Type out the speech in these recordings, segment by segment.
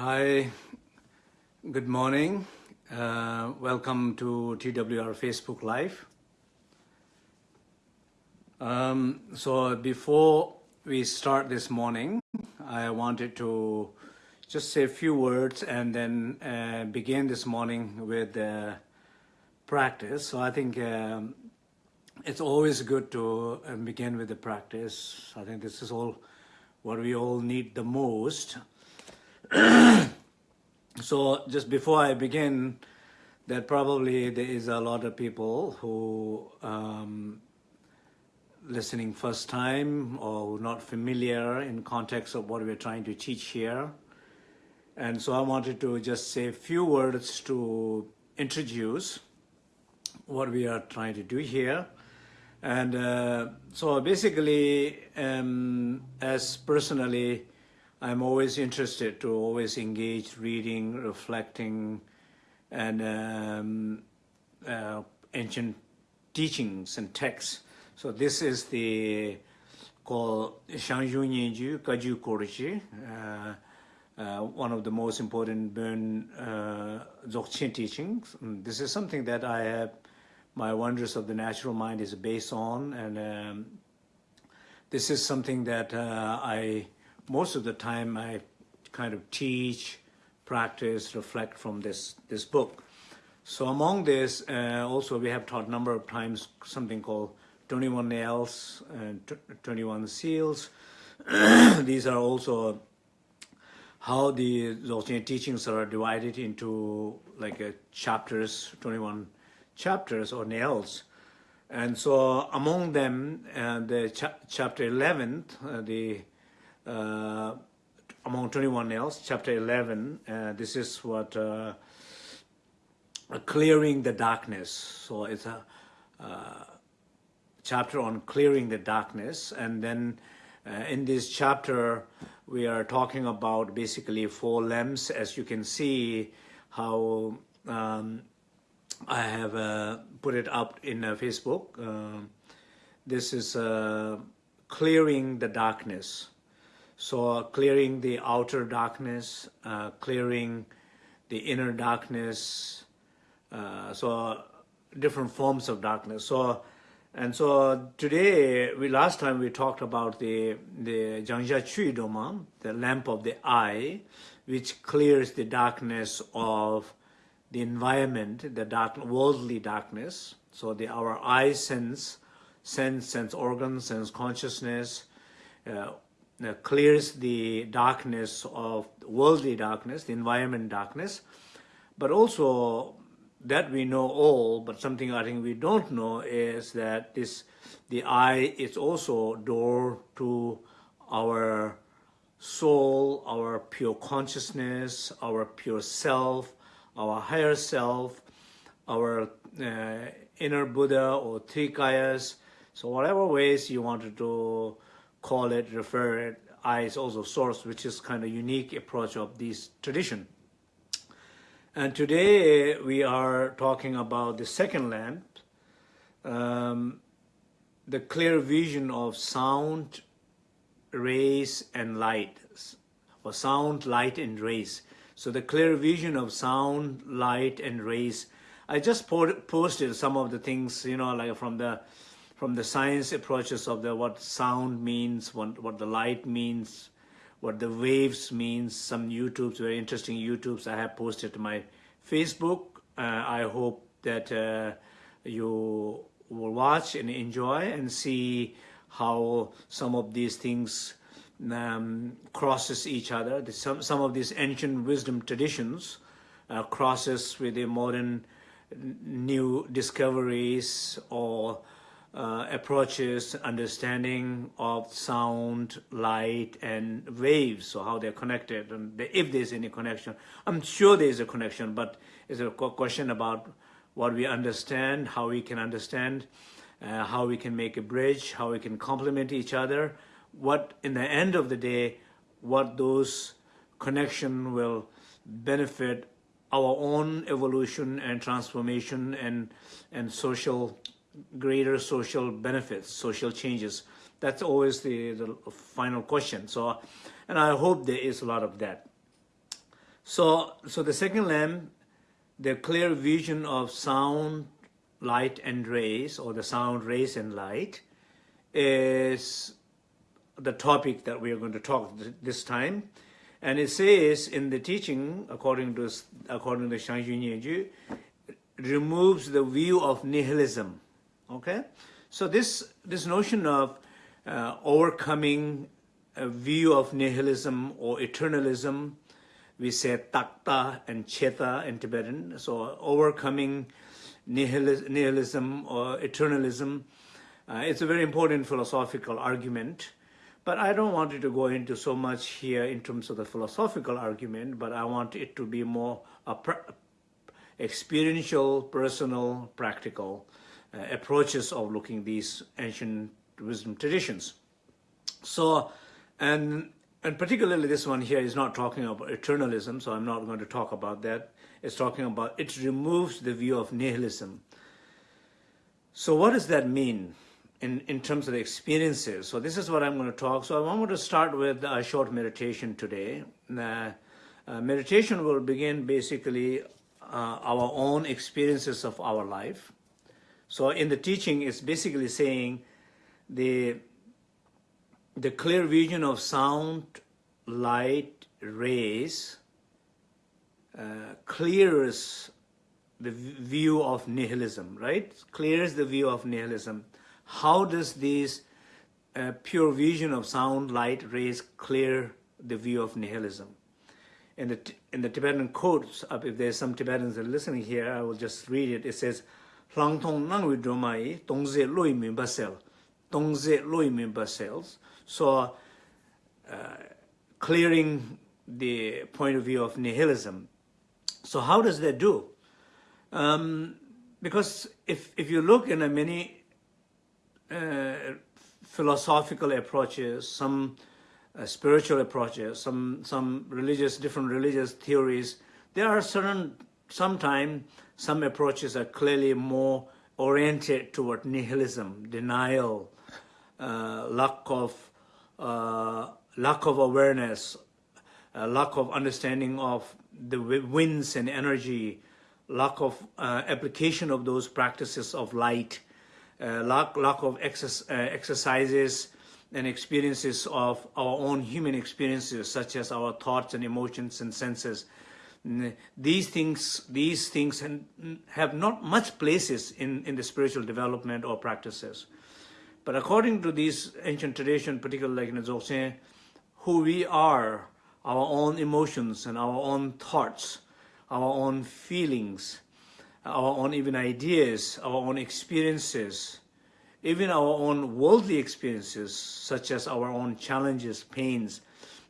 Hi, good morning. Uh, welcome to TWR Facebook Live. Um, so before we start this morning, I wanted to just say a few words and then uh, begin this morning with uh, practice. So I think um, it's always good to uh, begin with the practice. I think this is all what we all need the most. so just before I begin, that probably there is a lot of people who um, listening first time or not familiar in context of what we're trying to teach here. And so I wanted to just say a few words to introduce what we are trying to do here. And uh, so basically, um, as personally, I'm always interested to always engage reading, reflecting, and um, uh, ancient teachings and texts. So this is the called Shangju Nyenju Kaju Korichi, uh, uh, one of the most important Burn uh, Dzogchen teachings. And this is something that I have, my Wonders of the Natural Mind is based on, and um, this is something that uh, I most of the time I kind of teach, practice, reflect from this, this book. So among this, uh, also we have taught a number of times something called 21 nails and 21 seals. These are also how the Dzogchen teachings are divided into like a chapters, 21 chapters or nails. And so among them, uh, the cha chapter 11, uh, the uh, among 21 nails, chapter 11, uh, this is what uh, clearing the darkness. So it's a uh, chapter on clearing the darkness. And then uh, in this chapter, we are talking about basically four lamps, as you can see how um, I have uh, put it up in uh, Facebook. Uh, this is uh, clearing the darkness. So clearing the outer darkness, uh, clearing the inner darkness, so different forms of darkness. So and so today, we last time we talked about the the Jiangxia Chui Doma, the lamp of the eye, which clears the darkness of the environment, the dark worldly darkness. So the our eye sense, sense, sense organs, sense consciousness, uh, uh, clears the darkness of worldly darkness, the environment darkness, but also that we know all, but something I think we don't know is that this, the eye is also door to our soul, our pure consciousness, our pure self, our higher self, our uh, inner Buddha or Trikayas. So whatever ways you wanted to call it, refer it, is also source, which is kind of unique approach of this tradition. And today we are talking about the second lamp, um, the clear vision of sound, rays, and light, or sound, light, and rays. So the clear vision of sound, light, and rays. I just posted some of the things, you know, like from the from the science approaches of the what sound means, what what the light means, what the waves means, some YouTubes, very interesting YouTubes I have posted to my Facebook. Uh, I hope that uh, you will watch and enjoy and see how some of these things um, crosses each other. Some, some of these ancient wisdom traditions uh, crosses with the modern new discoveries or uh, approaches, understanding of sound, light, and waves, so how they're connected, and if there's any connection. I'm sure there's a connection, but it's a question about what we understand, how we can understand, uh, how we can make a bridge, how we can complement each other, what, in the end of the day, what those connection will benefit our own evolution and transformation and, and social greater social benefits, social changes? That's always the, the final question. So, and I hope there is a lot of that. So, so the second lamp, the clear vision of sound, light and rays, or the sound, rays and light, is the topic that we are going to talk this time. And it says in the teaching, according to according to Shang Yunyanju, removes the view of nihilism. Okay, so this this notion of uh, overcoming a view of nihilism or eternalism, we say takta and cheta in Tibetan. So overcoming nihilism or eternalism, uh, it's a very important philosophical argument. But I don't want it to go into so much here in terms of the philosophical argument, but I want it to be more experiential, personal, practical uh, approaches of looking these ancient wisdom traditions. So, and and particularly this one here is not talking about eternalism, so I'm not going to talk about that. It's talking about, it removes the view of nihilism. So what does that mean? in, in terms of the experiences. So this is what I'm going to talk. So I want to start with a short meditation today. Uh, uh, meditation will begin basically uh, our own experiences of our life. So in the teaching, it's basically saying the, the clear vision of sound, light, rays uh, clears the view of nihilism, right? Clears the view of nihilism how does this uh, pure vision of sound, light, rays clear the view of nihilism? In the, in the Tibetan quotes, if there's some Tibetans that are listening here, I will just read it. It says, Lang tong Langtong Nangwe Dromai, Tongze Loi Mimba tong ze Loi Mimba Cells. So, uh, clearing the point of view of nihilism. So how does that do? Um, because if, if you look in a many uh, philosophical approaches, some uh, spiritual approaches, some, some religious, different religious theories, there are certain sometimes some approaches are clearly more oriented toward nihilism, denial, uh, lack of uh, lack of awareness, uh, lack of understanding of the winds and energy, lack of uh, application of those practices of light, uh, lack, lack of uh, exercises and experiences of our own human experiences, such as our thoughts and emotions and senses. These things, these things and have not much places in, in the spiritual development or practices. But according to these ancient tradition, particularly like in the Dzogchen, who we are, our own emotions and our own thoughts, our own feelings, our own even ideas, our own experiences, even our own worldly experiences, such as our own challenges, pains,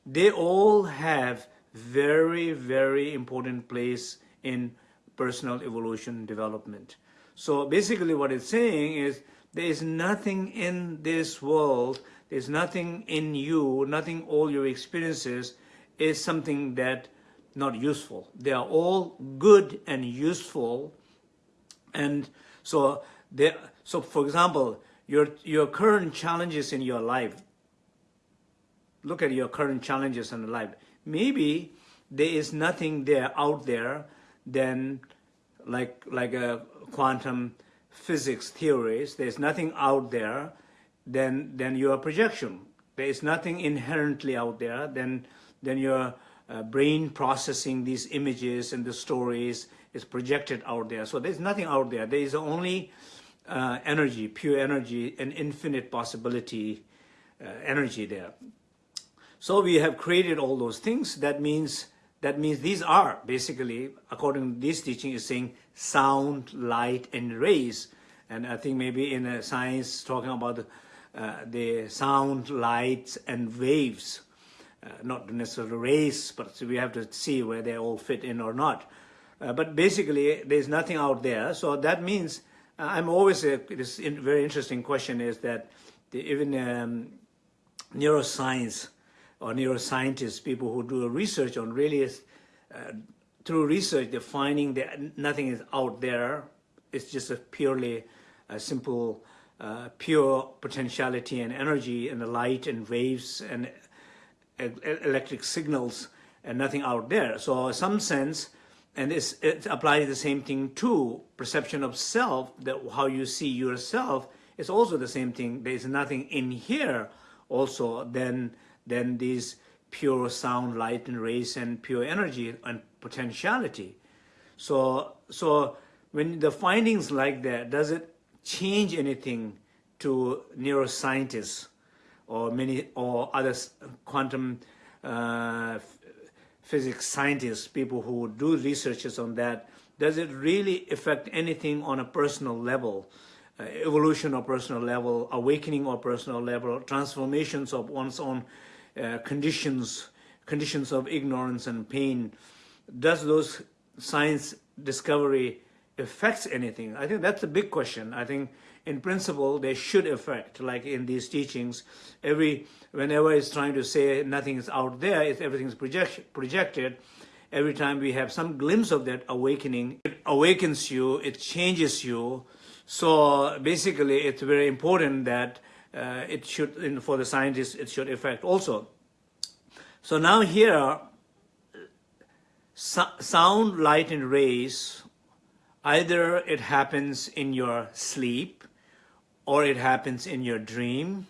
they all have very, very important place in personal evolution development. So basically what it's saying is there is nothing in this world, there's nothing in you, nothing all your experiences is something that not useful. They are all good and useful and so, there, so for example, your, your current challenges in your life, look at your current challenges in life. Maybe there is nothing there out there than like, like a quantum physics theories. There's nothing out there than, than your projection. There is nothing inherently out there than, than your uh, brain processing these images and the stories is projected out there. So there's nothing out there. There is only uh, energy, pure energy, and infinite possibility uh, energy there. So we have created all those things. That means that means these are basically, according to this teaching, is saying sound, light, and rays. And I think maybe in uh, science, talking about the, uh, the sound, lights, and waves, uh, not necessarily rays, but we have to see where they all fit in or not. Uh, but basically, there's nothing out there. So that means uh, I'm always, a, this in, very interesting question is that the, even um, neuroscience or neuroscientists, people who do research on really, uh, through research, they're finding that nothing is out there. It's just a purely a simple, uh, pure potentiality and energy and the light and waves and electric signals and nothing out there. So some sense, and it applies the same thing to perception of self, that how you see yourself is also the same thing. There is nothing in here also than, than these pure sound, light, and rays, and pure energy and potentiality. So, so when the findings like that, does it change anything to neuroscientists or many or other quantum uh, physics scientists, people who do researches on that, does it really affect anything on a personal level, uh, evolution or personal level, awakening or personal level, transformations of one's own uh, conditions, conditions of ignorance and pain, does those science discovery affects anything? I think that's a big question. I think in principle they should affect, like in these teachings, every whenever it's trying to say nothing is out there, it's everything's project, projected. Every time we have some glimpse of that awakening, it awakens you, it changes you. So basically, it's very important that uh, it should, for the scientists, it should affect also. So now here, so sound, light, and rays, either it happens in your sleep, or it happens in your dream,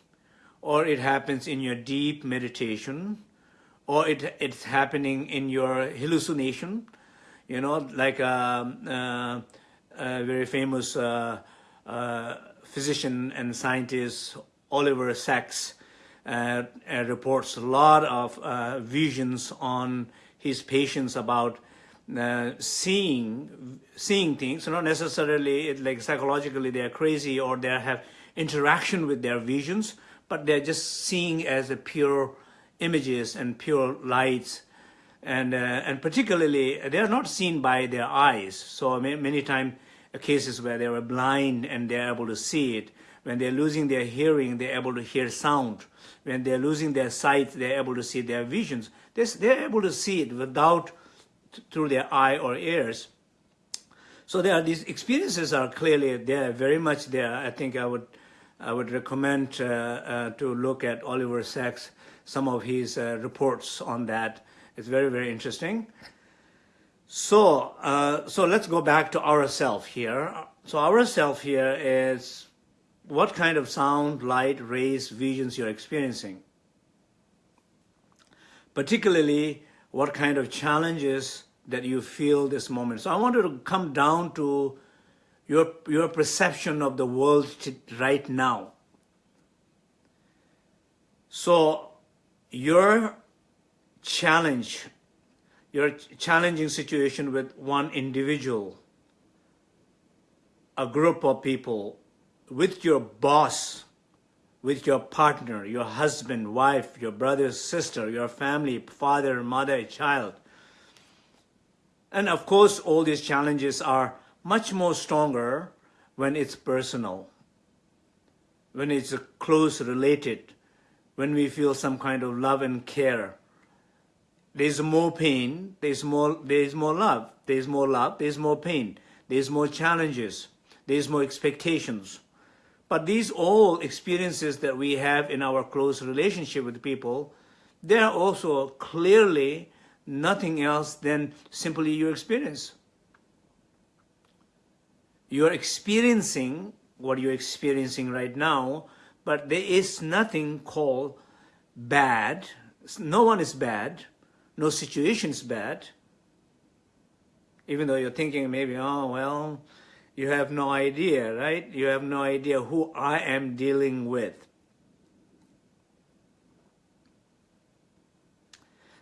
or it happens in your deep meditation, or it, it's happening in your hallucination, you know, like a, um, uh, a very famous uh, uh, physician and scientist, Oliver Sacks, uh, uh, reports a lot of uh, visions on his patients about uh, seeing seeing things, not necessarily like psychologically they are crazy or they have interaction with their visions, but they're just seeing as pure images and pure lights. And, uh, and particularly, they're not seen by their eyes. So many, many times, cases where they were blind and they're able to see it. When they're losing their hearing, they're able to hear sound. When they're losing their sight, they're able to see their visions. They're, able to see it without, through their eye or ears. So there are these experiences are clearly there, very much there. I think I would I would recommend uh, uh, to look at Oliver Sacks, some of his uh, reports on that. It's very, very interesting. So, uh, so let's go back to ourself here. So ourself here is what kind of sound, light, rays, visions you're experiencing. Particularly, what kind of challenges that you feel this moment. So I wanted to come down to your, your perception of the world right now. So your challenge, your challenging situation with one individual, a group of people, with your boss, with your partner, your husband, wife, your brother, sister, your family, father, mother, child. And of course, all these challenges are much more stronger when it's personal, when it's close related, when we feel some kind of love and care. There's more pain, there's more, there's more love, there's more love, there's more pain, there's more challenges, there's more expectations. But these all experiences that we have in our close relationship with people, they're also clearly nothing else than simply your experience you're experiencing what you're experiencing right now, but there is nothing called bad. No one is bad. No situation is bad. Even though you're thinking maybe, oh, well, you have no idea, right? You have no idea who I am dealing with.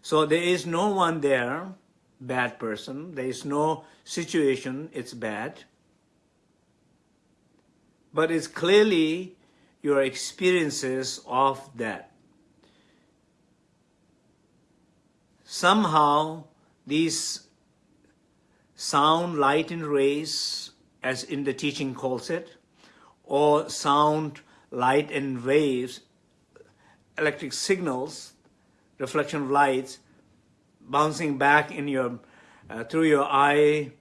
So there is no one there, bad person. There is no situation, it's bad but it's clearly your experiences of that. Somehow these sound, light and rays, as in the teaching calls it, or sound, light and waves, electric signals, reflection of lights, bouncing back in your, uh, through your eye,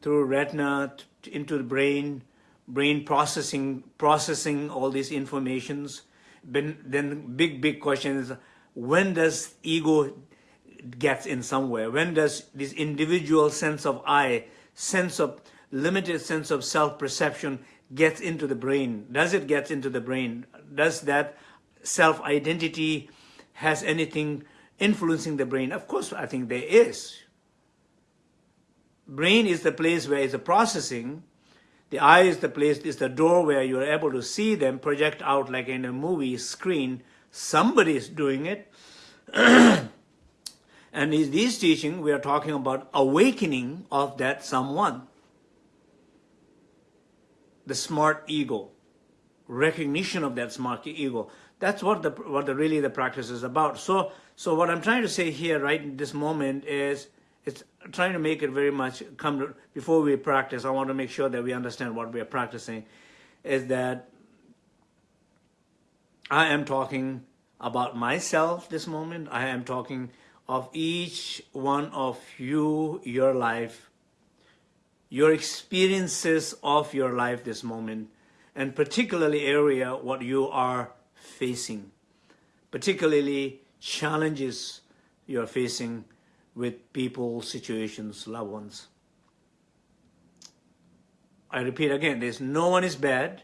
through retina, into the brain, brain processing processing all these informations. Then, then big, big question is, when does ego gets in somewhere? When does this individual sense of I, sense of limited sense of self-perception gets into the brain? Does it get into the brain? Does that self-identity has anything influencing the brain? Of course, I think there is. Brain is the place where it's a processing. The eye is the place, is the door where you're able to see them project out like in a movie screen. Somebody is doing it. and in this teaching, we are talking about awakening of that someone the smart ego, recognition of that smart ego. That's what the what the really the practice is about. So so what I'm trying to say here right in this moment is it's trying to make it very much come to, before we practice. I want to make sure that we understand what we are practicing. Is that I am talking about myself this moment. I am talking of each one of you, your life, your experiences of your life this moment, and particularly area what you are facing, particularly challenges you're facing with people, situations, loved ones. I repeat again, there's no one is bad,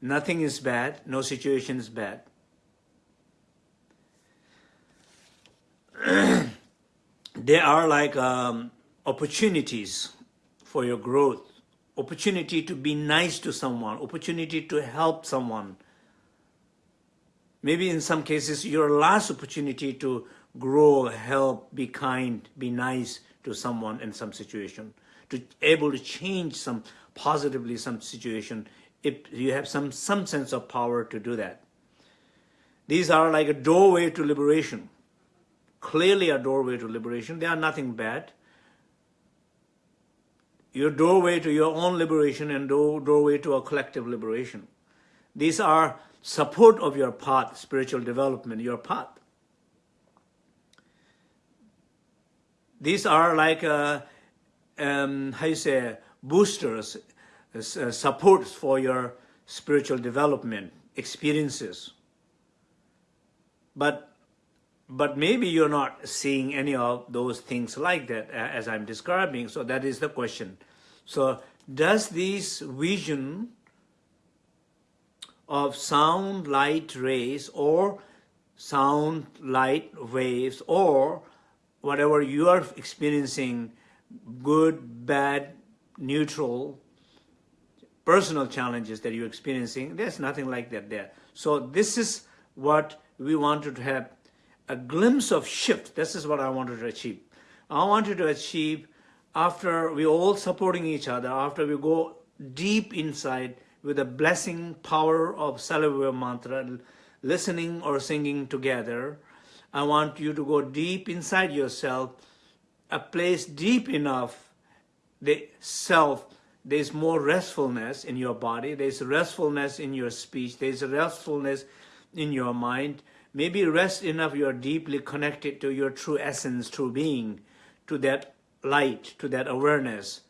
nothing is bad, no situation is bad. there are like um, opportunities for your growth, opportunity to be nice to someone, opportunity to help someone. Maybe in some cases, your last opportunity to grow, help, be kind, be nice to someone in some situation, to able to change some positively some situation if you have some, some sense of power to do that. These are like a doorway to liberation, clearly a doorway to liberation. They are nothing bad your doorway to your own liberation and door, doorway to a collective liberation. These are support of your path, spiritual development, your path. These are like, uh, um, how you say, boosters, uh, supports for your spiritual development, experiences. But but maybe you're not seeing any of those things like that uh, as I'm describing. So that is the question. So does this vision of sound light rays or sound light waves or whatever you are experiencing, good, bad, neutral, personal challenges that you're experiencing, there's nothing like that there. So this is what we wanted to have a glimpse of shift. This is what I wanted to achieve. I wanted to achieve after we all supporting each other, after we go deep inside with the blessing power of Salavya mantra, listening or singing together, I want you to go deep inside yourself, a place deep enough, the self, there's more restfulness in your body, there's restfulness in your speech, there's restfulness in your mind, maybe rest enough you are deeply connected to your true essence, true being, to that light, to that awareness.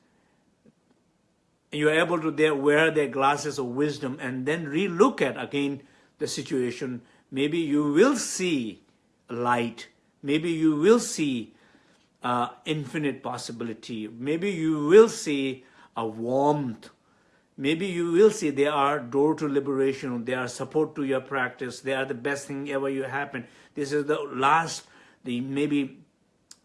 You're able to there wear their glasses of wisdom and then re-look at again the situation. Maybe you will see light. Maybe you will see uh, infinite possibility. Maybe you will see a warmth maybe you will see they are door to liberation, they are support to your practice, they are the best thing ever you happen. This is the last, the maybe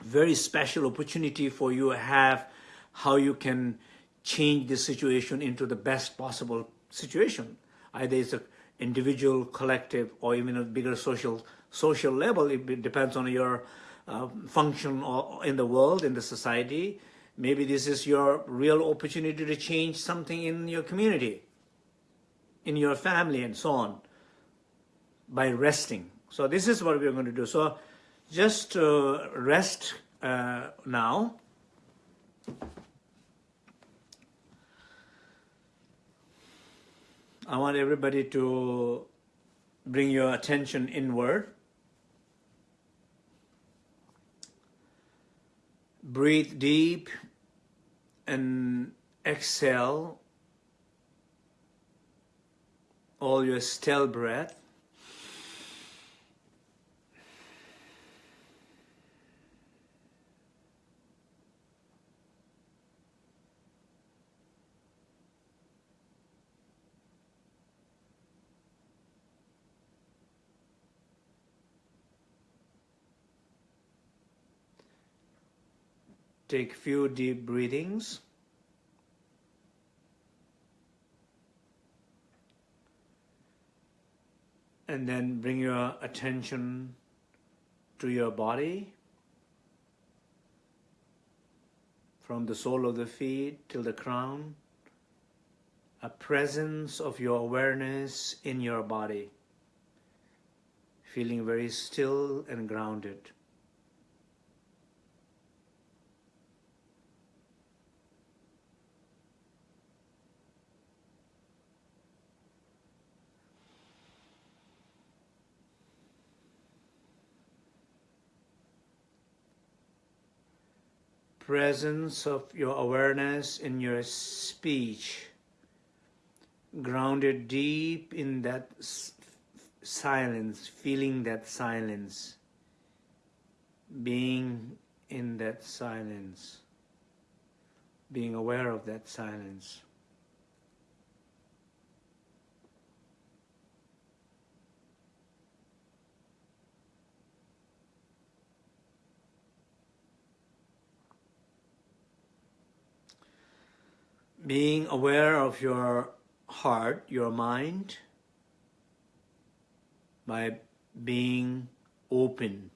very special opportunity for you have how you can change the situation into the best possible situation. Either it's an individual, collective, or even a bigger social social level. It depends on your uh, function in the world, in the society. Maybe this is your real opportunity to change something in your community, in your family, and so on, by resting. So this is what we're going to do. So just uh, rest uh, now. I want everybody to bring your attention inward. Breathe deep and exhale all your stale breath. Take few deep breathings. And then bring your attention to your body. From the sole of the feet till the crown. A presence of your awareness in your body. Feeling very still and grounded. Presence of your awareness in your speech, grounded deep in that silence, feeling that silence, being in that silence, being aware of that silence. Being aware of your heart, your mind, by being open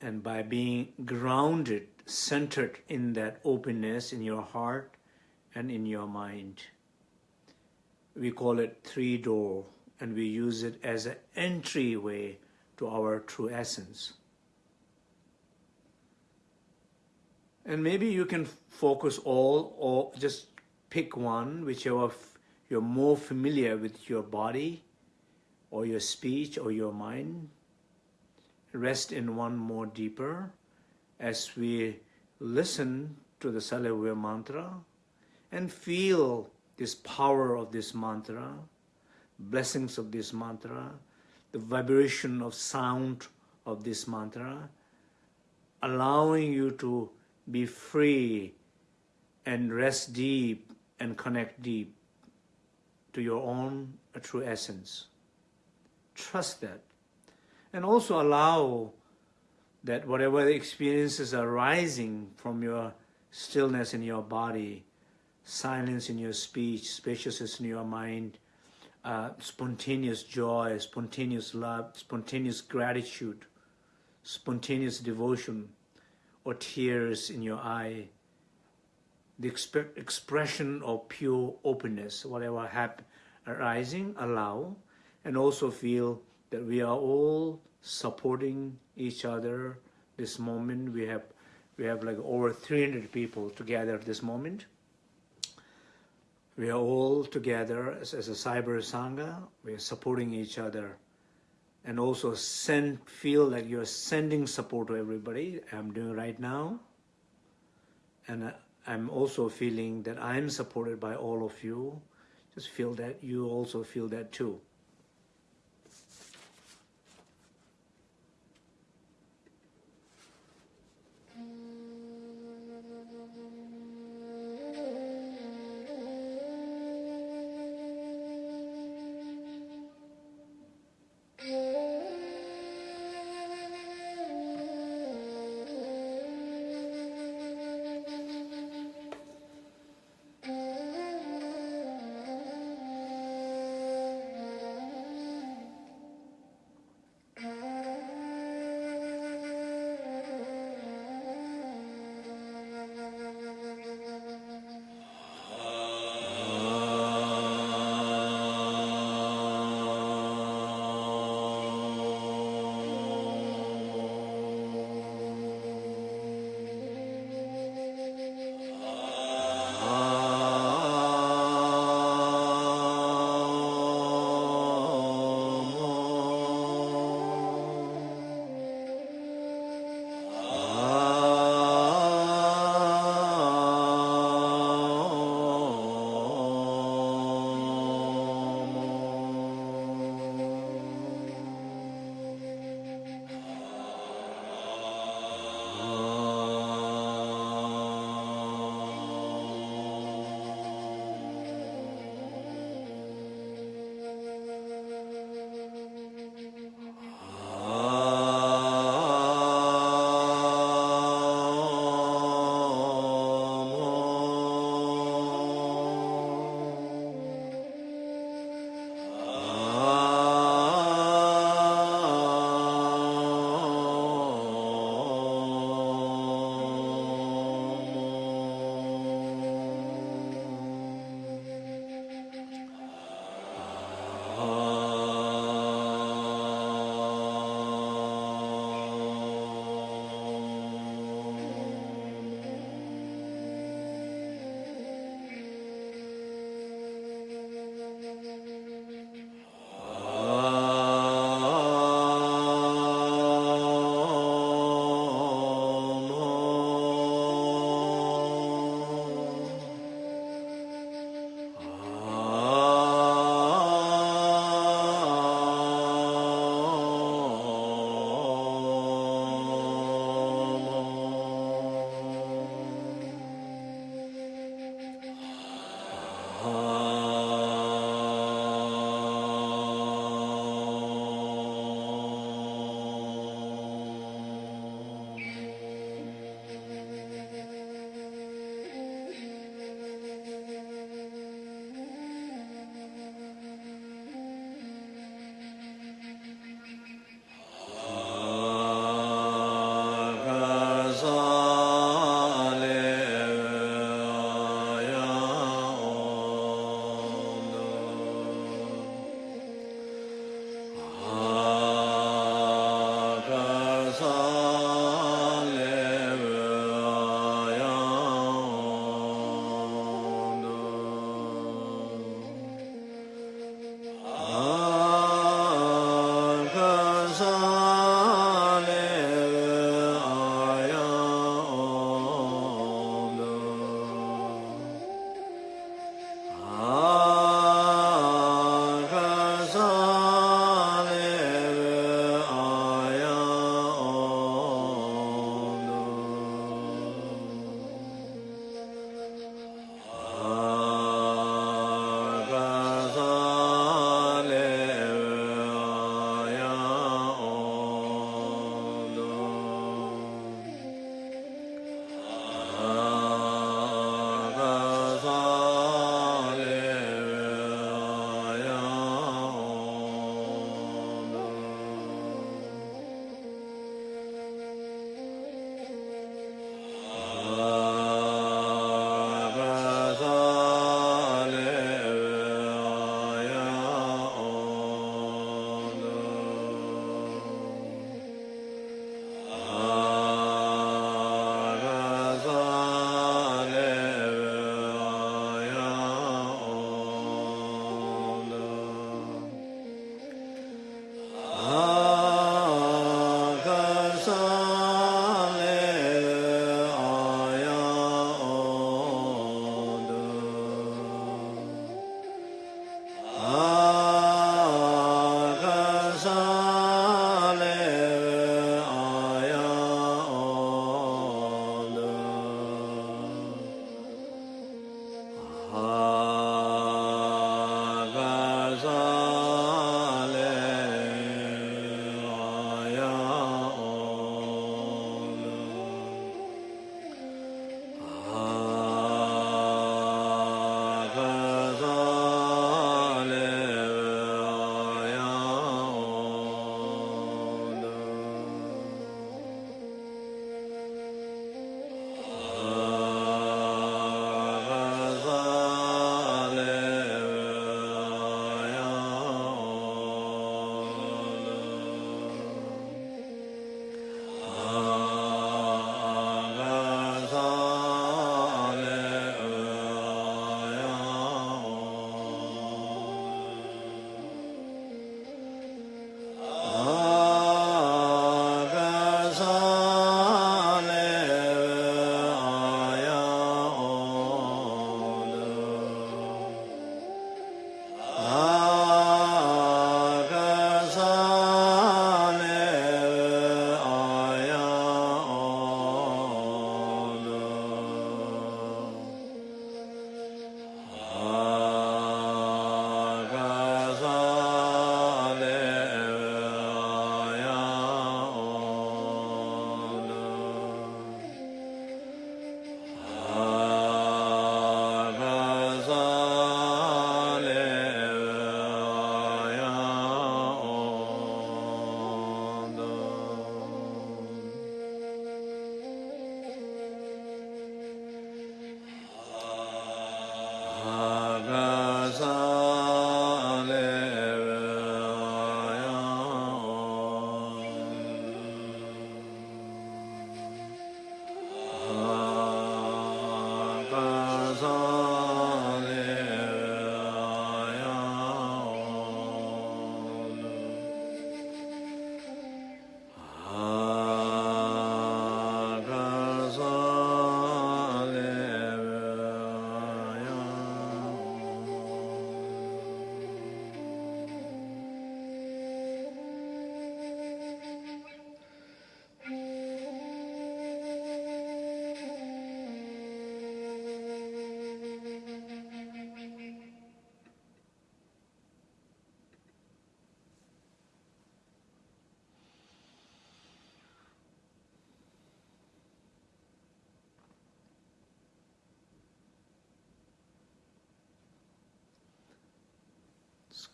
and by being grounded, centered in that openness in your heart and in your mind. We call it three door and we use it as an entryway to our true essence. And maybe you can focus all or just pick one, whichever you're more familiar with your body or your speech or your mind. Rest in one more deeper as we listen to the Salve mantra and feel this power of this mantra, blessings of this mantra, the vibration of sound of this mantra, allowing you to be free and rest deep and connect deep to your own true essence. Trust that. And also allow that whatever experiences are rising from your stillness in your body, silence in your speech, spaciousness in your mind, uh, spontaneous joy, spontaneous love, spontaneous gratitude, spontaneous devotion, or tears in your eye, the exp expression of pure openness, whatever happen, arising, allow, and also feel that we are all supporting each other this moment. We have we have like over 300 people together at this moment. We are all together as, as a cyber sangha. We are supporting each other and also send feel that you're sending support to everybody. I'm doing right now. And uh, I'm also feeling that I'm supported by all of you. Just feel that you also feel that too.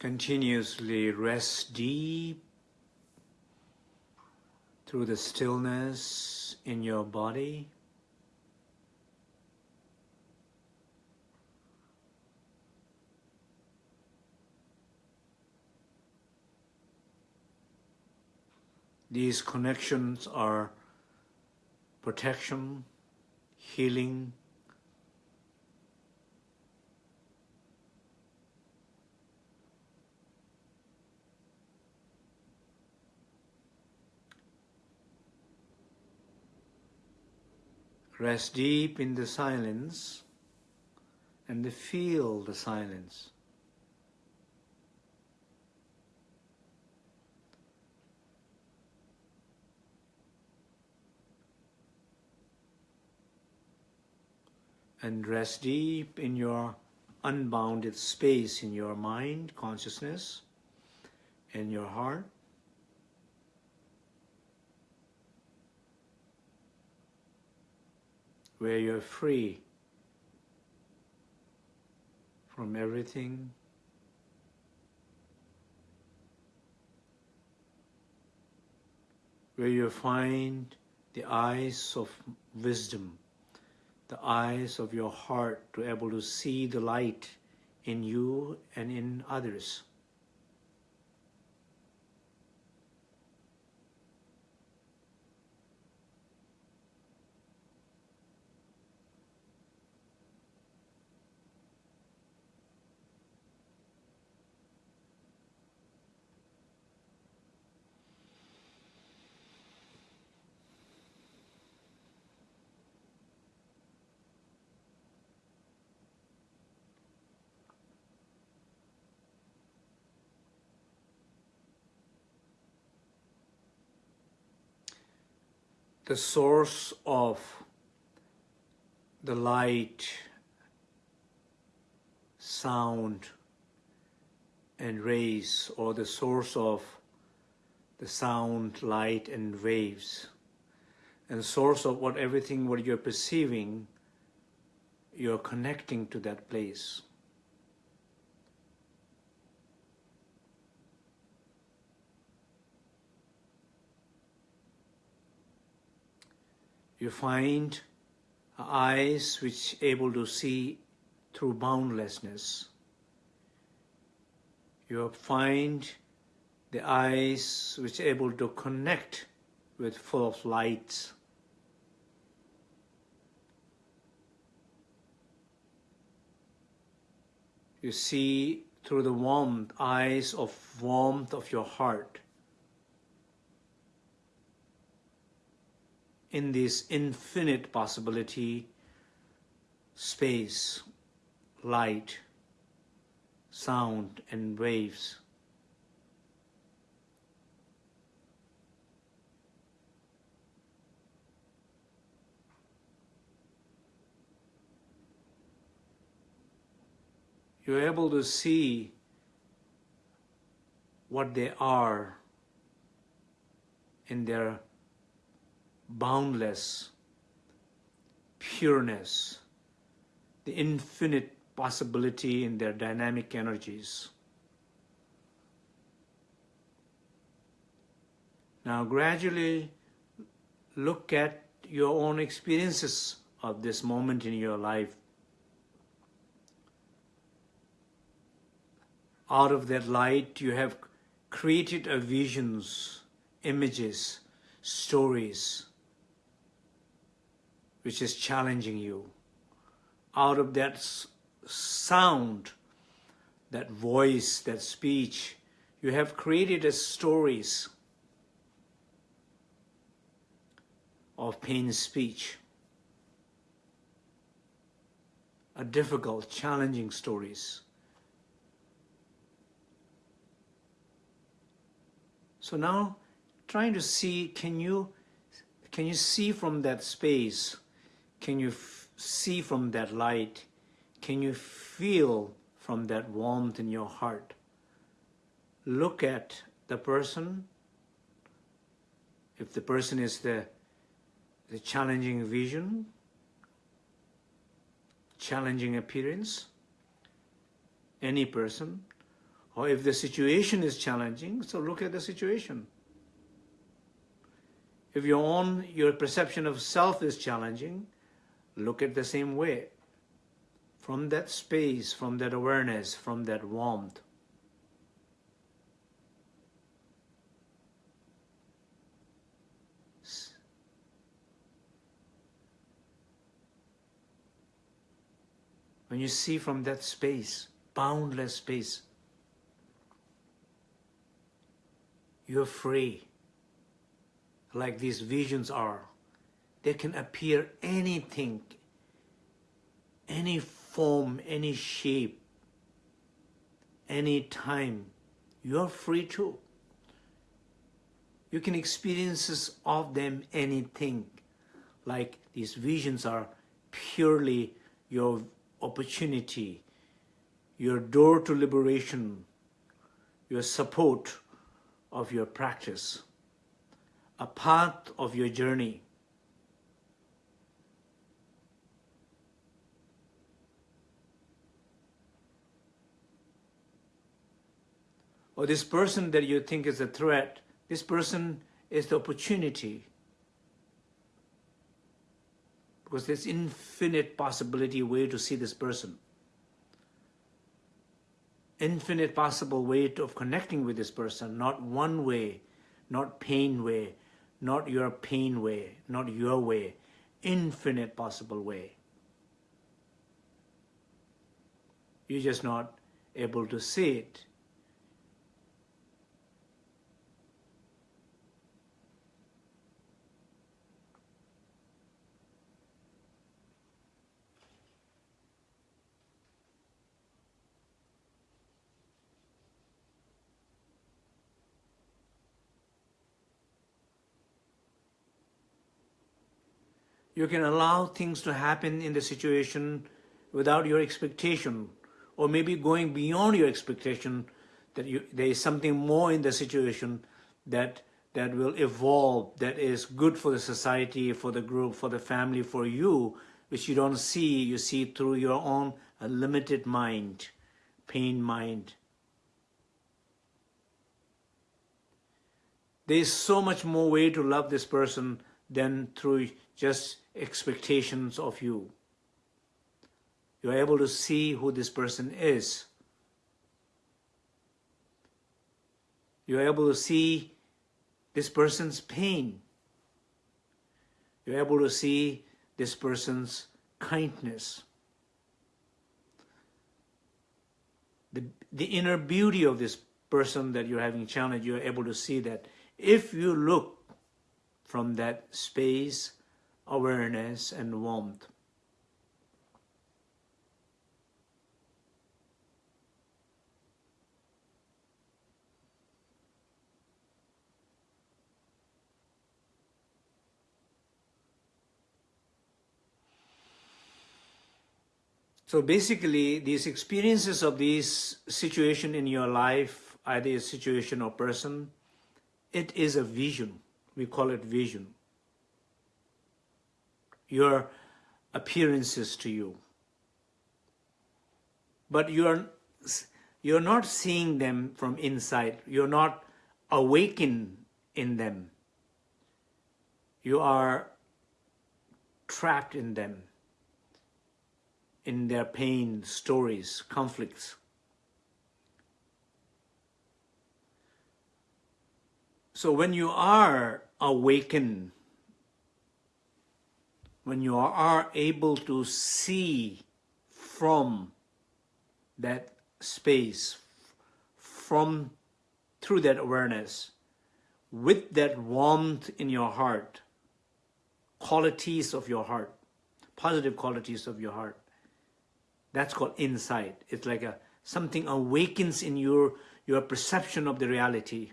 Continuously rest deep through the stillness in your body. These connections are protection, healing, Rest deep in the silence and feel the silence. And rest deep in your unbounded space in your mind, consciousness, and your heart. Where you're free from everything. Where you find the eyes of wisdom, the eyes of your heart to able to see the light in you and in others. The source of the light, sound, and rays, or the source of the sound, light, and waves, and source of what everything what you're perceiving, you're connecting to that place. You find eyes which able to see through boundlessness. You find the eyes which able to connect with full of lights. You see through the warmth, eyes of warmth of your heart. In this infinite possibility, space, light, sound, and waves. You're able to see what they are in their boundless pureness, the infinite possibility in their dynamic energies. Now gradually look at your own experiences of this moment in your life. Out of that light you have created a visions, images, stories, which is challenging you. Out of that sound, that voice, that speech, you have created as stories of pain speech. A difficult, challenging stories. So now, trying to see, can you, can you see from that space can you see from that light? Can you feel from that warmth in your heart? Look at the person. If the person is the, the challenging vision, challenging appearance, any person, Or if the situation is challenging, so look at the situation. If your own, your perception of self is challenging, look at the same way. From that space, from that awareness, from that warmth. When you see from that space, boundless space, you're free like these visions are. They can appear anything, any form, any shape, any time. You're free to. You can experiences of them anything. Like these visions are purely your opportunity, your door to liberation, your support of your practice a part of your journey. Or this person that you think is a threat, this person is the opportunity. Because there's infinite possibility way to see this person. Infinite possible way of connecting with this person, not one way, not pain way, not your pain way, not your way, infinite possible way. You're just not able to see it. You can allow things to happen in the situation without your expectation or maybe going beyond your expectation that you, there is something more in the situation that that will evolve, that is good for the society, for the group, for the family, for you, which you don't see, you see through your own limited mind, pain mind. There is so much more way to love this person than through just expectations of you. You're able to see who this person is. You're able to see this person's pain. You're able to see this person's kindness. The, the inner beauty of this person that you're having challenge, you're able to see that if you look from that space awareness and warmth. So basically, these experiences of these situation in your life, either a situation or person, it is a vision. We call it vision your appearances to you. But you're, you're not seeing them from inside. You're not awakened in them. You are trapped in them, in their pain, stories, conflicts. So when you are awakened when you are able to see from that space, from through that awareness, with that warmth in your heart, qualities of your heart, positive qualities of your heart, that's called insight. It's like a something awakens in your your perception of the reality.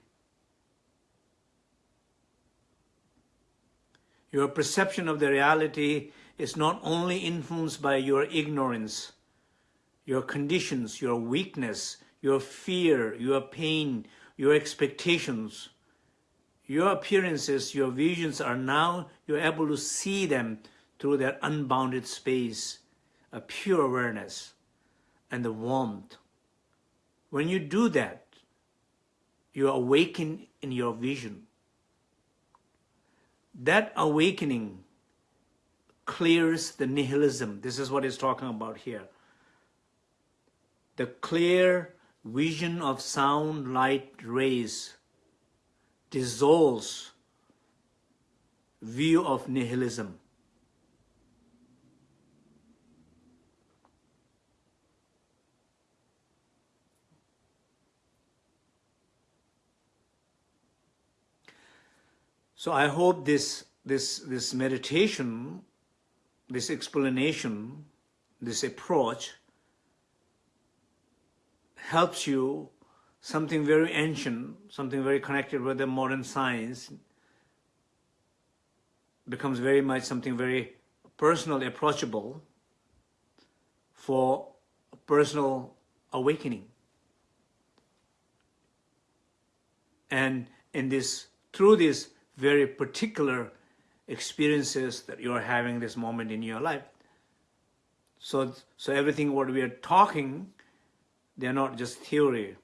Your perception of the reality is not only influenced by your ignorance, your conditions, your weakness, your fear, your pain, your expectations. Your appearances, your visions are now, you're able to see them through that unbounded space, a pure awareness and the warmth. When you do that, you awaken in your vision. That awakening clears the nihilism. This is what he's talking about here. The clear vision of sound, light, rays dissolves view of nihilism. So I hope this, this, this meditation, this explanation, this approach helps you something very ancient, something very connected with the modern science, becomes very much something very personal, approachable for personal awakening. And in this, through this very particular experiences that you're having this moment in your life. So, so everything what we are talking, they're not just theory.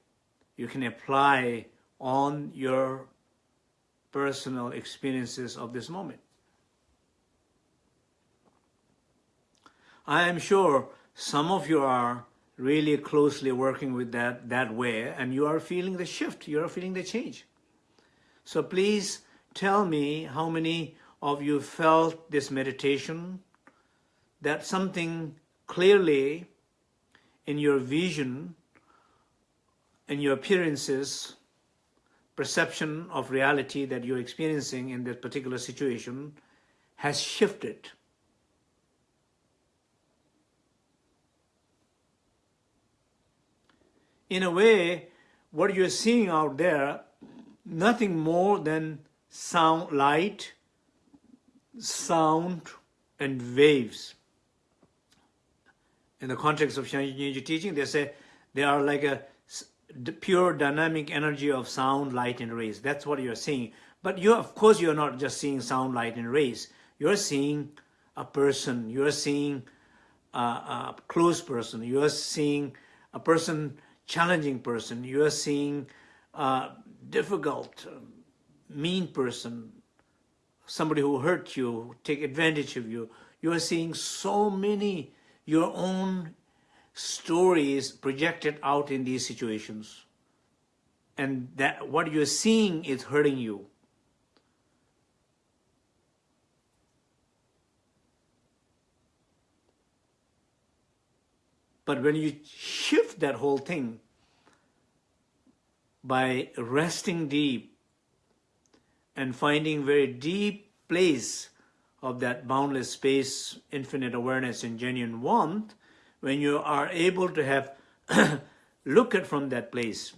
You can apply on your personal experiences of this moment. I am sure some of you are really closely working with that that way and you are feeling the shift, you are feeling the change. So please tell me how many of you felt this meditation, that something clearly in your vision, in your appearances, perception of reality that you're experiencing in that particular situation has shifted. In a way, what you're seeing out there, nothing more than sound, light, sound, and waves. In the context of Shangyinji teaching, they say they are like a pure dynamic energy of sound, light, and rays. That's what you're seeing. But you, of course, you're not just seeing sound, light, and rays. You're seeing a person. You're seeing a, a close person. You're seeing a person, challenging person. You're seeing a difficult, um, mean person, somebody who hurt you, take advantage of you. You are seeing so many your own stories projected out in these situations. And that what you're seeing is hurting you. But when you shift that whole thing by resting deep and finding very deep place of that boundless space, infinite awareness and genuine warmth, when you are able to have look at from that place,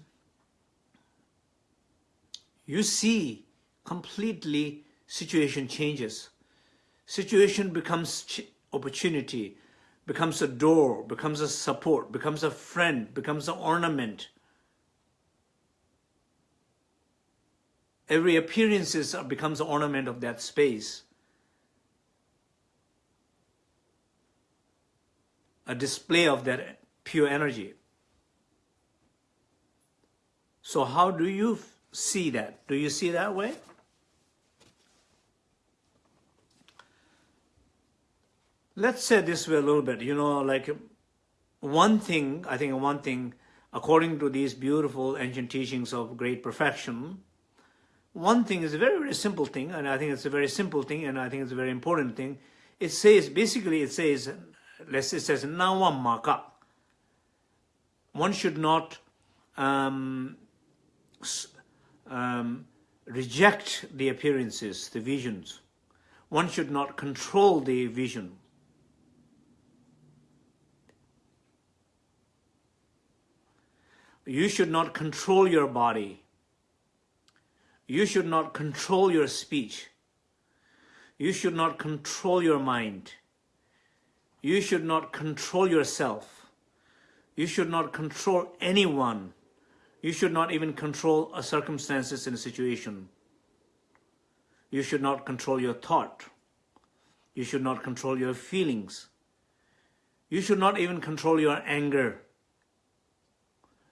you see completely situation changes. Situation becomes opportunity, becomes a door, becomes a support, becomes a friend, becomes an ornament, Every appearance becomes an ornament of that space. A display of that pure energy. So how do you see that? Do you see that way? Let's say this way a little bit, you know, like one thing, I think one thing, according to these beautiful ancient teachings of great perfection, one thing is a very, very simple thing, and I think it's a very simple thing, and I think it's a very important thing. It says, basically it says, let's it says, nawa maka. One should not um, um, reject the appearances, the visions. One should not control the vision. You should not control your body. You should not control your speech. You should not control your mind. You should not control yourself. You should not control anyone. You should not even control a circumstances in a situation. You should not control your thought. You should not control your feelings. You should not even control your anger.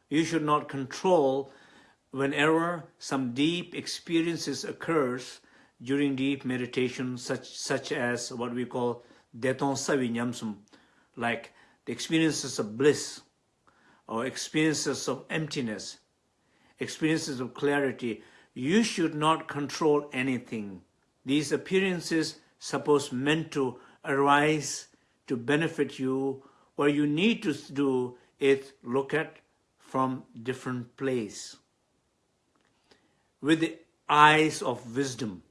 You should not control whenever some deep experiences occurs during deep meditation, such, such as what we call deton savinyamsum, like the experiences of bliss, or experiences of emptiness, experiences of clarity, you should not control anything. These appearances suppose meant to arise to benefit you. What you need to do is look at from different place with the eyes of wisdom.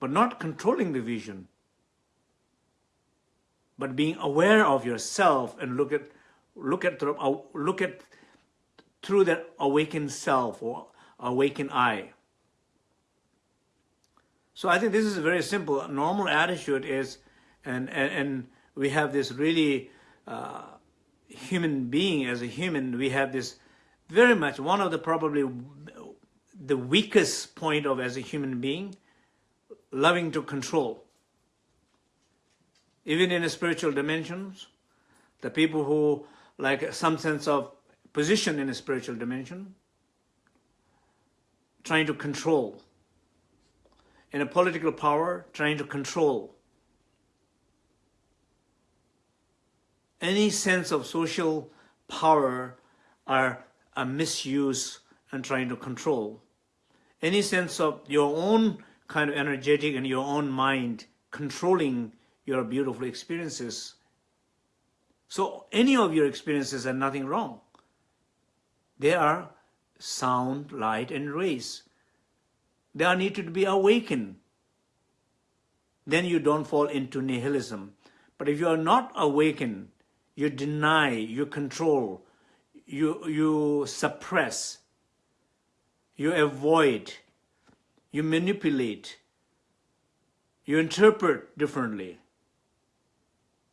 But not controlling the vision, but being aware of yourself and look at look at uh, look at through that awakened self or awakened eye. So I think this is very simple. normal attitude is, and, and, and we have this really uh, human being as a human, we have this very much, one of the probably the weakest point of as a human being, loving to control. Even in the spiritual dimensions, the people who like some sense of position in a spiritual dimension, trying to control. In a political power, trying to control. Any sense of social power are a misuse and trying to control. Any sense of your own kind of energetic and your own mind controlling your beautiful experiences so any of your experiences are nothing wrong. They are sound, light, and rays. They are needed to be awakened. Then you don't fall into nihilism. But if you are not awakened, you deny, you control, you, you suppress, you avoid, you manipulate, you interpret differently,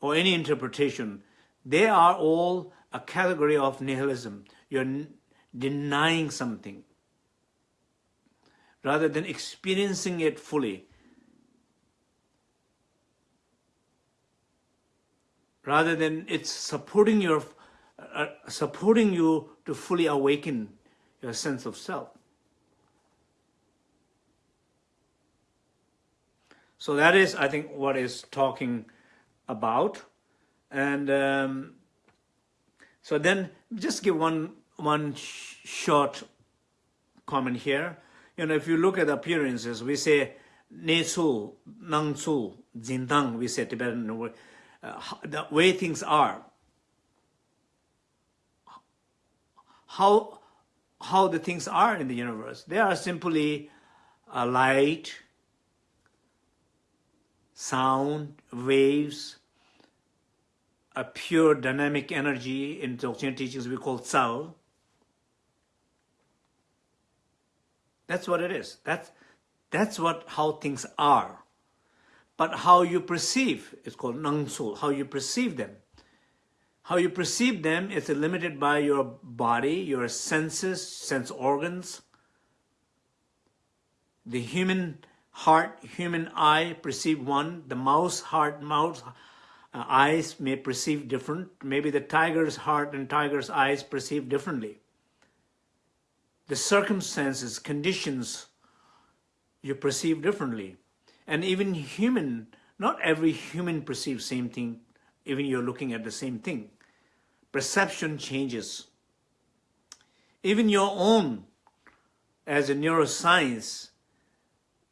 or any interpretation, they are all a category of nihilism. You're denying something rather than experiencing it fully. Rather than it's supporting your uh, supporting you to fully awaken your sense of self. So that is, I think, what is talking about. And um, so then just give one, one sh short comment here. You know, if you look at appearances, we say ne su, nang su, jindang, we say Tibetan word, uh, the way things are. How, how the things are in the universe. They are simply a light, sound, waves, a pure dynamic energy in Dzogchen teachings we call Tsao. That's what it is. That's, that's what how things are. But how you perceive is called Nangsul, how you perceive them. How you perceive them is limited by your body, your senses, sense organs. The human heart, human eye perceive one, the mouse heart, mouse uh, eyes may perceive different. Maybe the tiger's heart and tiger's eyes perceive differently. The circumstances, conditions, you perceive differently. And even human, not every human perceives same thing, even you're looking at the same thing. Perception changes. Even your own, as a neuroscience,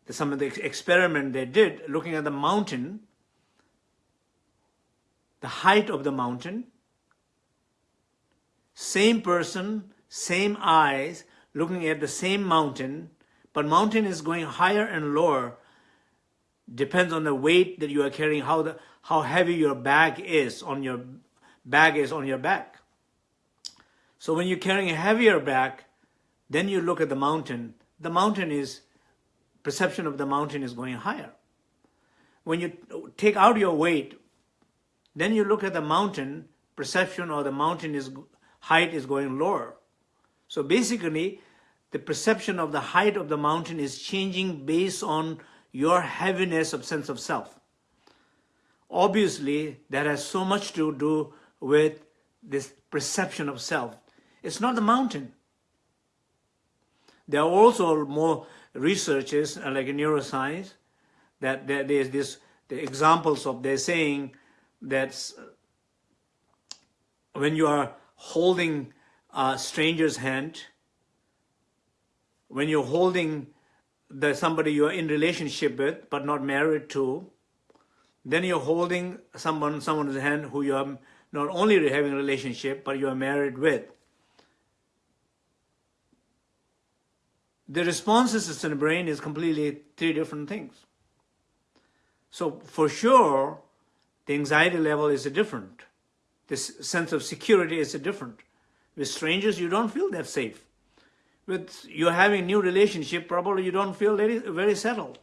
some of the experiment they did, looking at the mountain, the height of the mountain. Same person, same eyes, looking at the same mountain, but mountain is going higher and lower. Depends on the weight that you are carrying, how the how heavy your bag is on your bag is on your back. So when you're carrying a heavier bag, then you look at the mountain. The mountain is perception of the mountain is going higher. When you take out your weight, then you look at the mountain, perception or the mountain is height is going lower. So basically, the perception of the height of the mountain is changing based on your heaviness of sense of self. obviously that has so much to do with this perception of self. It's not the mountain. There are also more researches, uh, like in neuroscience, that there's this the examples of they're saying that when you are holding a stranger's hand, when you're holding the somebody you are in relationship with but not married to, then you're holding someone someone's hand who you are not only having a relationship but you are married with. The responses in the brain is completely three different things. So for sure, the anxiety level is a different. This sense of security is a different. With strangers, you don't feel that safe. With you're having new relationship, probably you don't feel very, very settled.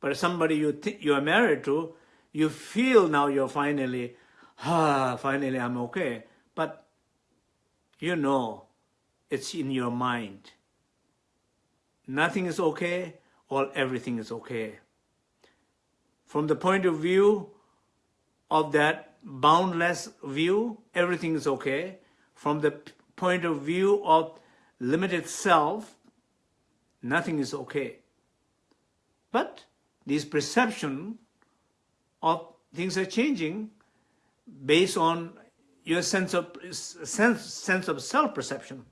But somebody you you are married to, you feel now you're finally, ah, finally I'm okay. But you know, it's in your mind. Nothing is okay, or everything is okay. From the point of view of that boundless view, everything is okay. From the point of view of limited self, nothing is okay. But this perception of things are changing based on your sense of sense sense of self-perception.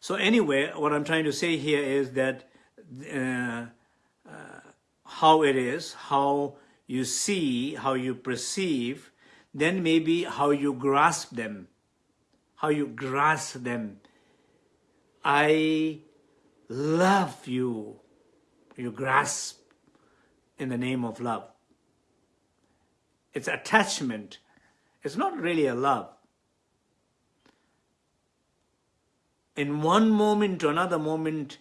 So anyway, what I'm trying to say here is that uh, how it is, how you see, how you perceive, then maybe how you grasp them, how you grasp them. I love you. You grasp in the name of love. It's attachment. It's not really a love. In one moment to another moment,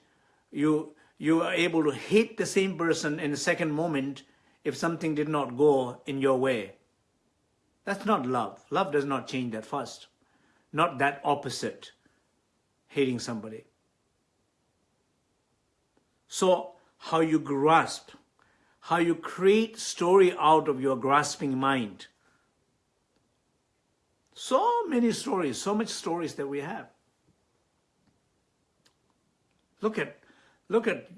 you you are able to hate the same person in the second moment if something did not go in your way. That's not love. Love does not change that fast. Not that opposite, hating somebody. So how you grasp, how you create story out of your grasping mind. So many stories, so much stories that we have. Look at Look at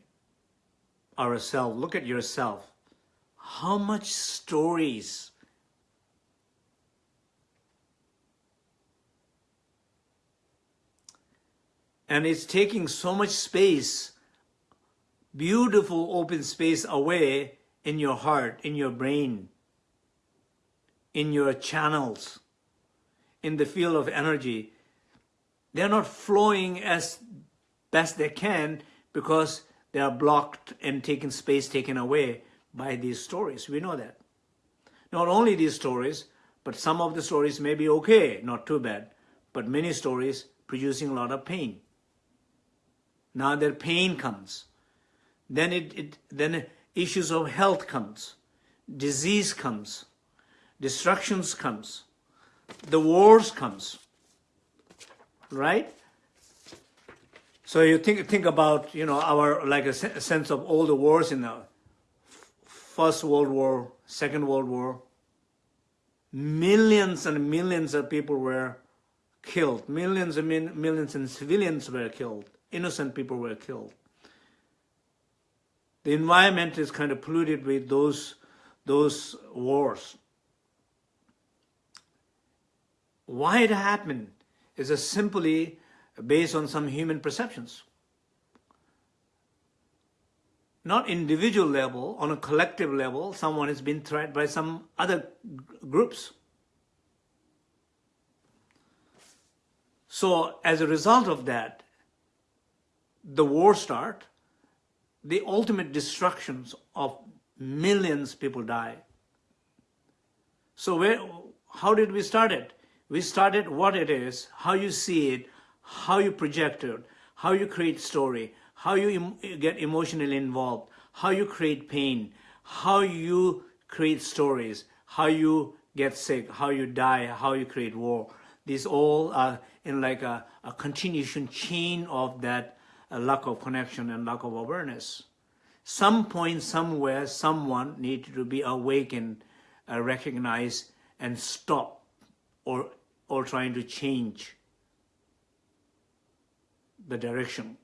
ourselves, look at yourself. How much stories and it's taking so much space, beautiful open space away in your heart, in your brain, in your channels, in the field of energy. They're not flowing as best they can because they are blocked and taken space taken away by these stories. We know that. Not only these stories, but some of the stories may be okay, not too bad, but many stories producing a lot of pain. Now their pain comes. Then it, it then issues of health comes, disease comes, destructions comes, the wars comes, right? So you think think about you know our like a, sense of all the wars in the First World War, Second World War. Millions and millions of people were killed. Millions and millions and civilians were killed. Innocent people were killed. The environment is kind of polluted with those those wars. Why it happened is simply based on some human perceptions. Not individual level, on a collective level, someone has been threatened by some other groups. So as a result of that, the war start, the ultimate destructions of millions people die. So where, how did we start it? We started what it is, how you see it, how you project it, how you create story, how you em get emotionally involved, how you create pain, how you create stories, how you get sick, how you die, how you create war. These all are in like a, a continuation chain of that uh, lack of connection and lack of awareness. Some point, somewhere, someone needed to be awakened uh, recognize and stop or, or trying to change the direction.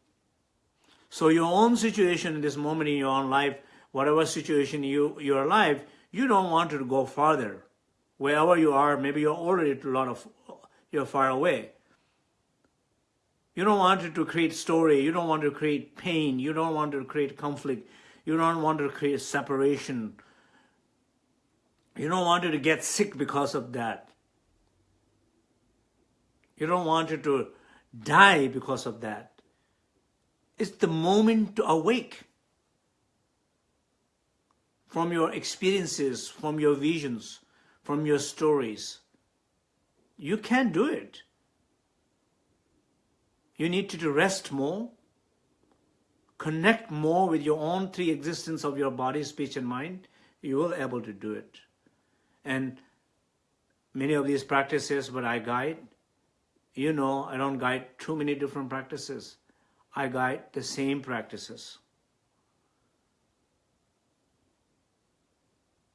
So your own situation in this moment in your own life, whatever situation you, you're alive, you don't want to go farther. Wherever you are, maybe you're already a lot of, you're far away. You don't want it to create story, you don't want to create pain, you don't want to create conflict, you don't want to create separation. You don't want it to get sick because of that. You don't want it to die because of that. It's the moment to awake from your experiences, from your visions, from your stories. You can do it. You need to rest more, connect more with your own three existence of your body, speech, and mind. You will able to do it. And many of these practices, what I guide, you know, I don't guide too many different practices. I guide the same practices.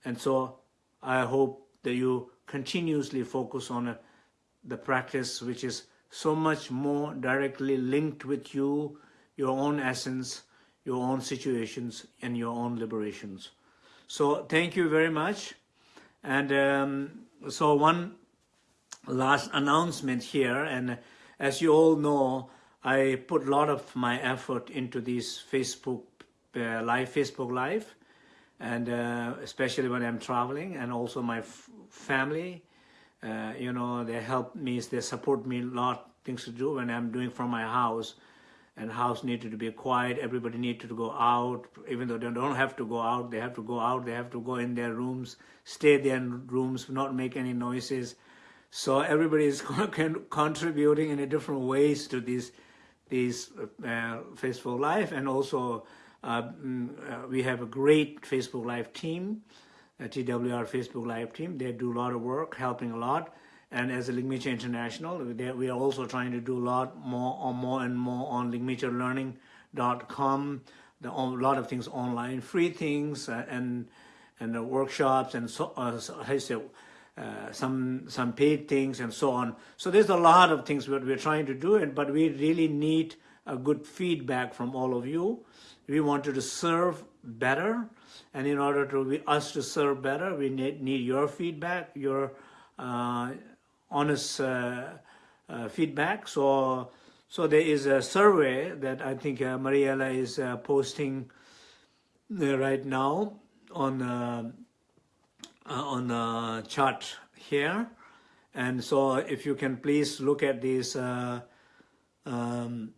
And so I hope that you continuously focus on uh, the practice which is so much more directly linked with you, your own essence, your own situations, and your own liberations. So thank you very much. And um, so one last announcement here, and as you all know, I put a lot of my effort into this Facebook uh, live, Facebook Live, and uh, especially when I'm traveling, and also my family. Uh, you know, they help me, they support me a lot things to do when I'm doing from my house. And house needed to be quiet. Everybody needed to go out, even though they don't have to go out. They have to go out. They have to go in their rooms, stay there in rooms, not make any noises. So everybody is contributing in a different ways to these these uh, Facebook Live, and also uh, mm, uh, we have a great Facebook Live team, TWR Facebook Live team. They do a lot of work, helping a lot. And as a Ligmincha International, we are also trying to do a lot more, or more and more on ligminchalearning.com. The, a lot of things online, free things, uh, and and the workshops, and so, uh, so I say, uh, some some paid things and so on. So there's a lot of things that we're trying to do and but we really need a good feedback from all of you. We wanted to serve better, and in order to us to serve better, we need, need your feedback, your uh, honest uh, uh, feedback. So so there is a survey that I think uh, Mariella is posting right now on uh, on the chart here. And so if you can please look at this uh, um,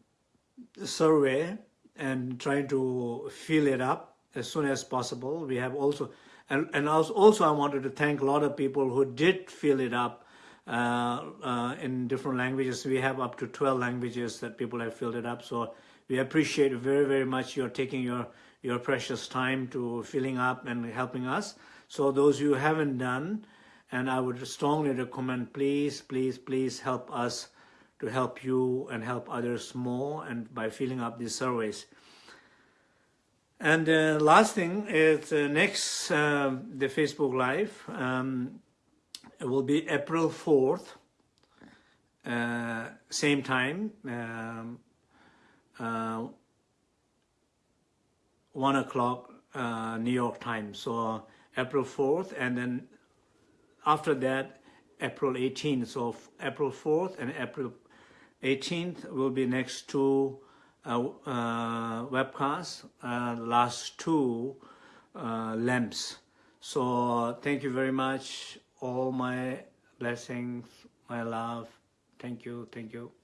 survey and trying to fill it up as soon as possible. We have also, and, and also I wanted to thank a lot of people who did fill it up uh, uh, in different languages. We have up to 12 languages that people have filled it up. So we appreciate very, very much your taking your, your precious time to filling up and helping us. So those who haven't done, and I would strongly recommend, please, please, please help us to help you and help others more and by filling up these surveys. And uh, last thing is uh, next, uh, the Facebook Live, um, will be April 4th, uh, same time, um, uh, 1 o'clock uh, New York time. So April 4th, and then after that, April 18th. So April 4th and April 18th will be next two uh, uh, webcasts, uh, last two uh, lamps. So thank you very much. All my blessings, my love. Thank you, thank you.